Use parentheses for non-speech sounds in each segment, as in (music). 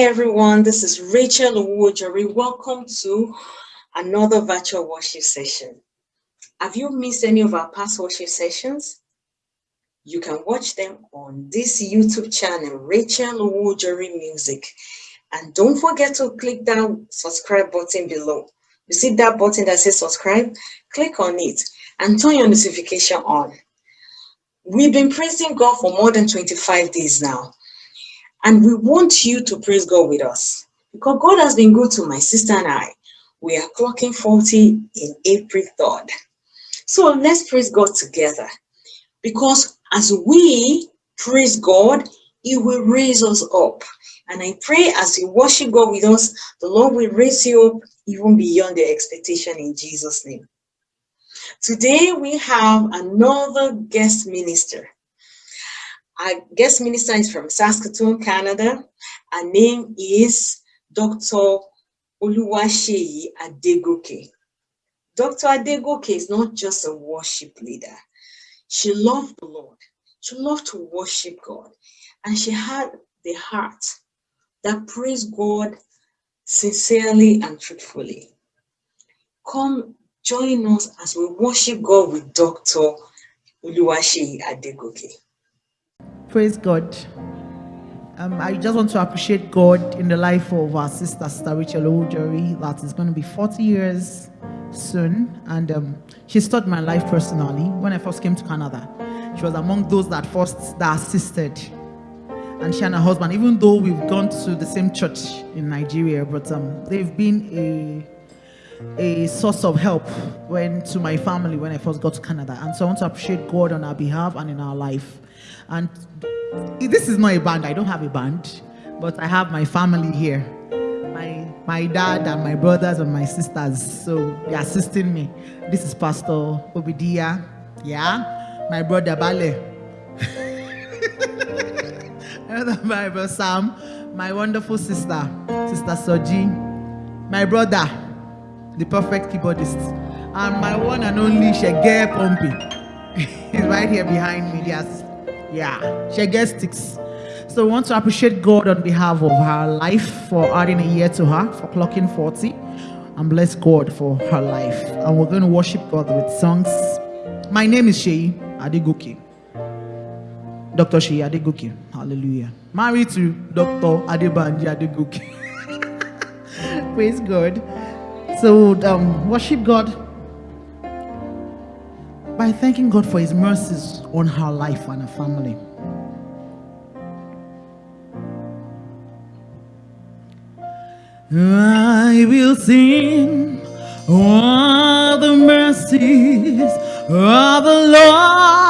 Everyone, this is Rachel Owojori. Welcome to another virtual worship session. Have you missed any of our past worship sessions? You can watch them on this YouTube channel, Rachel Owojori Music. And don't forget to click that subscribe button below. You see that button that says subscribe? Click on it and turn your notification on. We've been praising God for more than 25 days now. And we want you to praise God with us because God has been good to my sister and I. We are clocking 40 in April 3rd. So let's praise God together because as we praise God, He will raise us up. And I pray as you worship God with us, the Lord will raise you up even beyond the expectation in Jesus' name. Today we have another guest minister. Our guest minister is from Saskatoon, Canada. Her name is Dr. Oluwaseyi Adegoke. Dr. Adegoke is not just a worship leader. She loved the Lord. She loved to worship God. And she had the heart that praised God sincerely and truthfully. Come join us as we worship God with Dr. Oluwaseyi Adegoke. Praise God. Um, I just want to appreciate God in the life of our sister, Sister Rachel Owojori, that is going to be 40 years soon. And um, she taught my life personally. When I first came to Canada, she was among those that first that assisted. And she and her husband, even though we've gone to the same church in Nigeria, but um, they've been a a source of help when to my family when I first got to Canada. And so I want to appreciate God on our behalf and in our life. And this is not a band. I don't have a band, but I have my family here. My my dad and my brothers and my sisters. So they're assisting me. This is Pastor Obidia. Yeah. My brother Bale. (laughs) Another Bible Sam. My wonderful sister, Sister Soji. My brother, the perfect keyboardist. And my one and only Shege Pompey. is (laughs) right here behind me. Yes. Yeah, she gets sticks. So we want to appreciate God on behalf of her life for adding a year to her, for clocking 40, and bless God for her life. And we're going to worship God with songs. My name is Shei Adegoke. Dr. Shei Adegoke. Hallelujah. Married to Dr. Adebanji Adegoke. (laughs) Praise God. So um, worship God by thanking God for his mercies on her life and her family. I will sing all the mercies of the Lord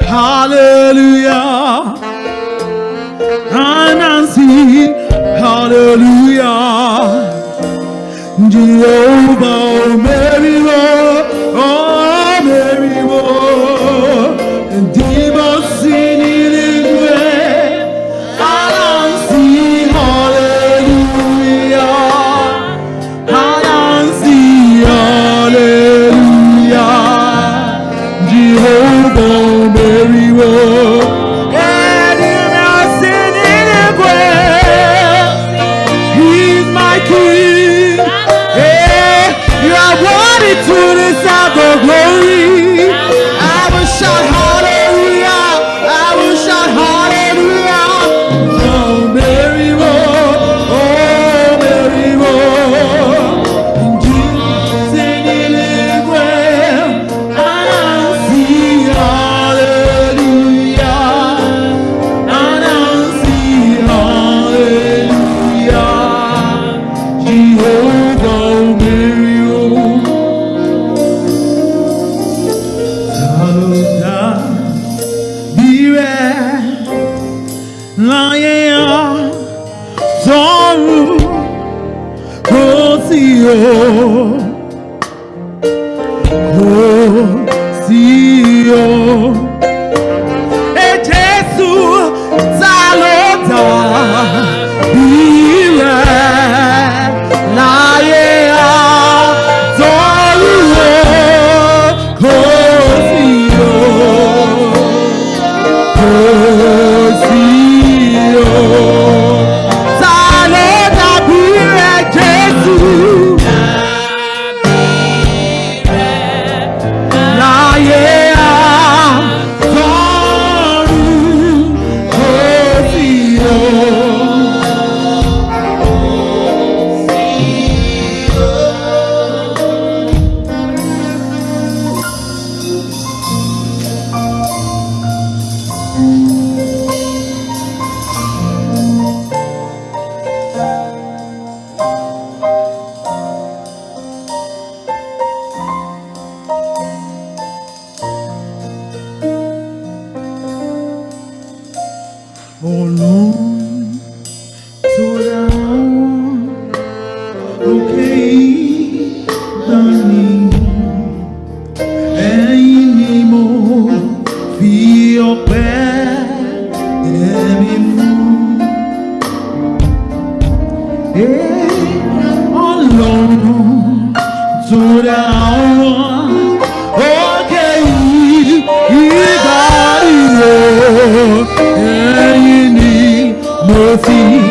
hallelujah. see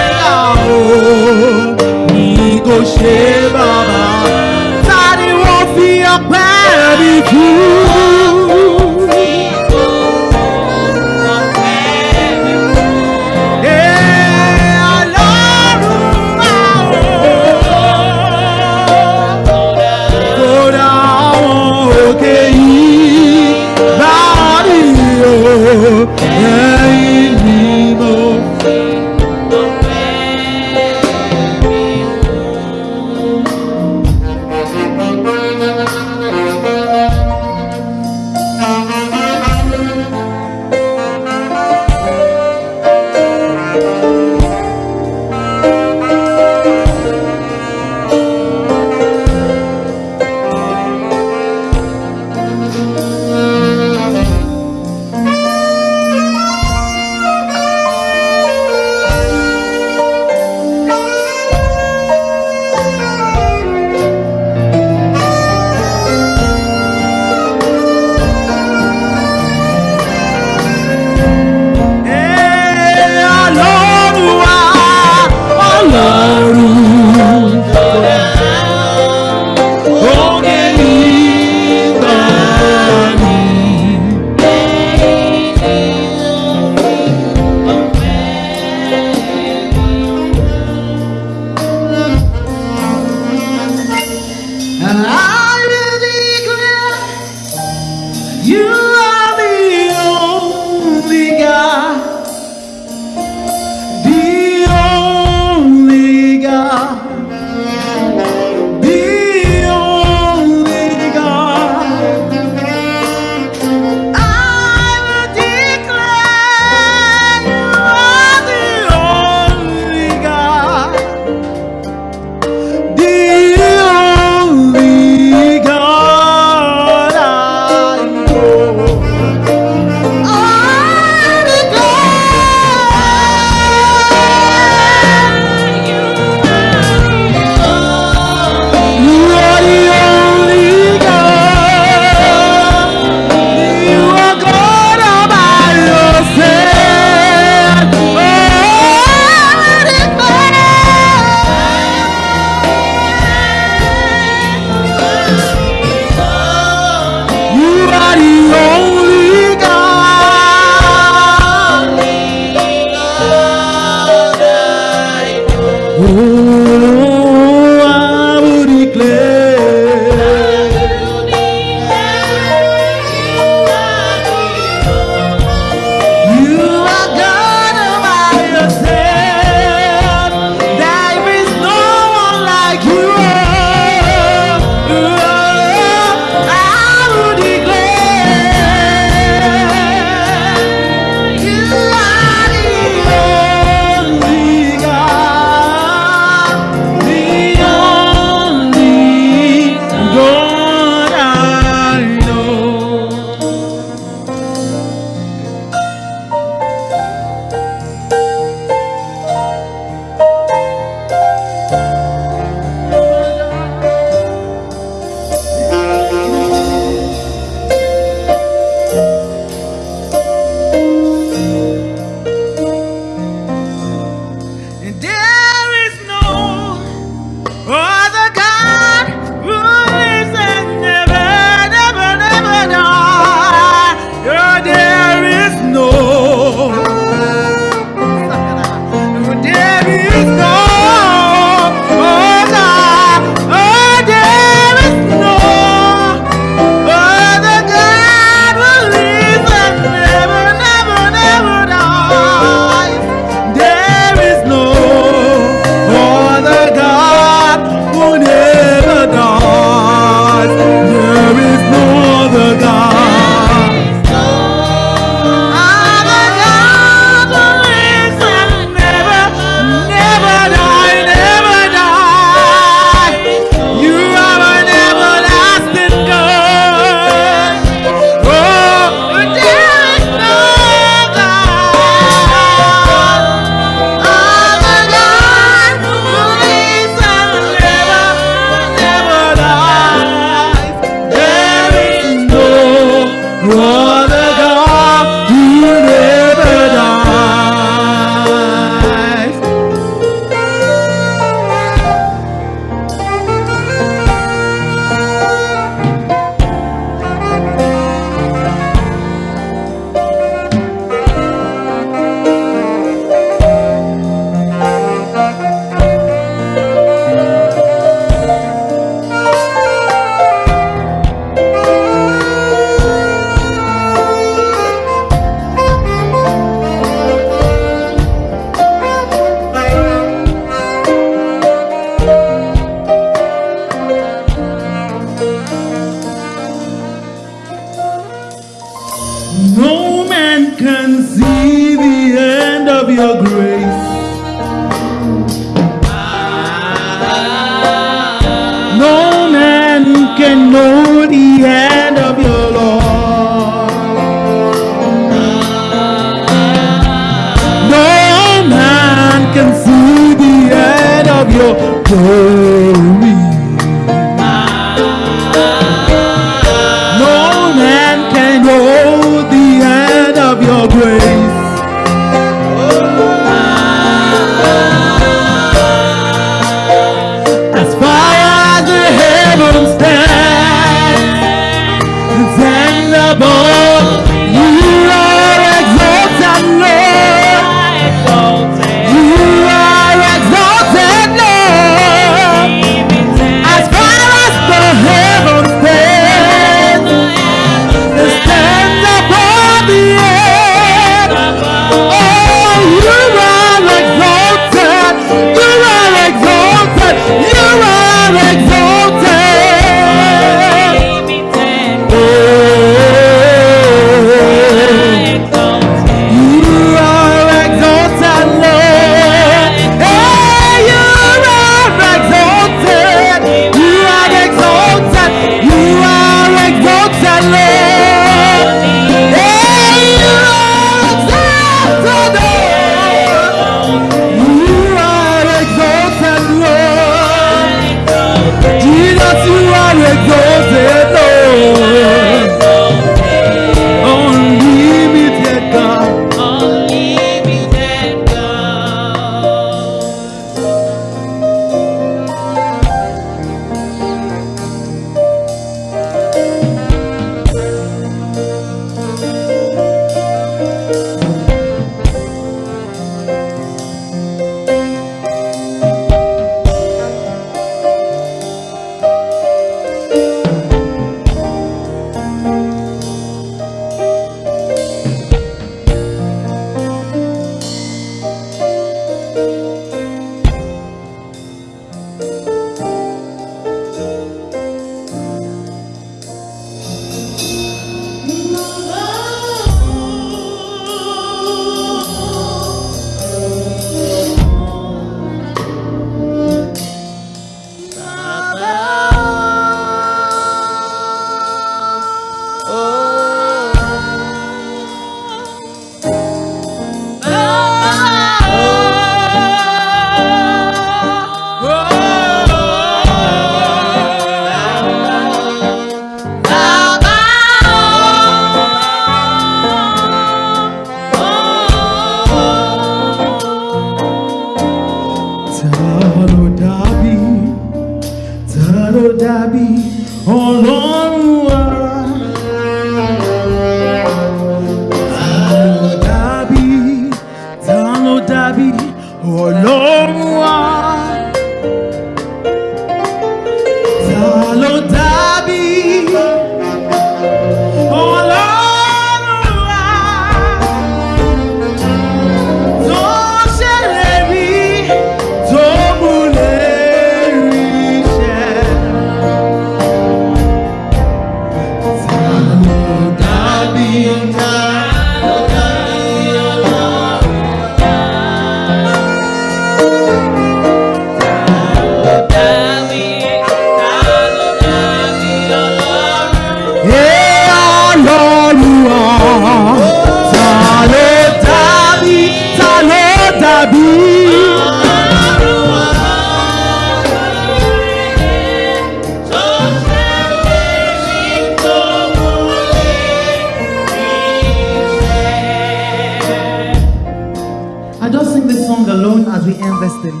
as we end this thing.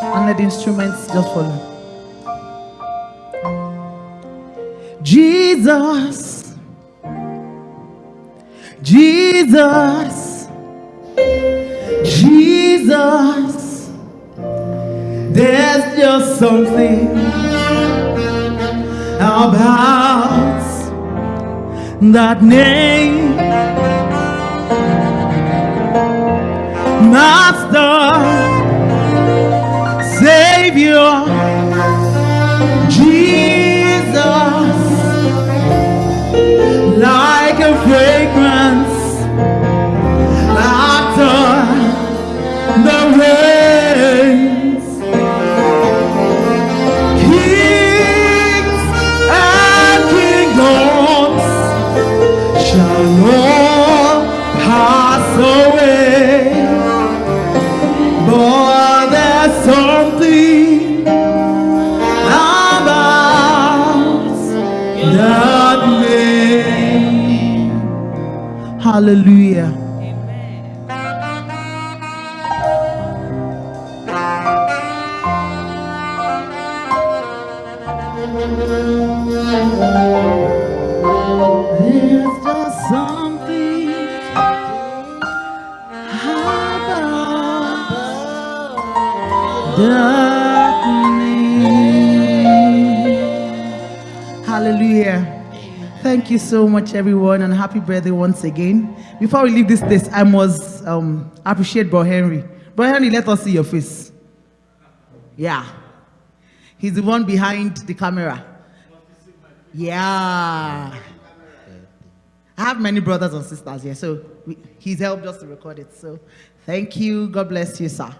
And let the instruments just follow. Jesus, Jesus, Jesus, there's just something about that name, Master. 주여 darkness. Hallelujah. Thank you so much, everyone, and happy birthday once again. Before we leave this place, I must um, appreciate Bro Henry. Bro Henry, let us see your face. Yeah. He's the one behind the camera. Yeah. I have many brothers and sisters here, so we, he's helped us to record it. So thank you. God bless you, sir.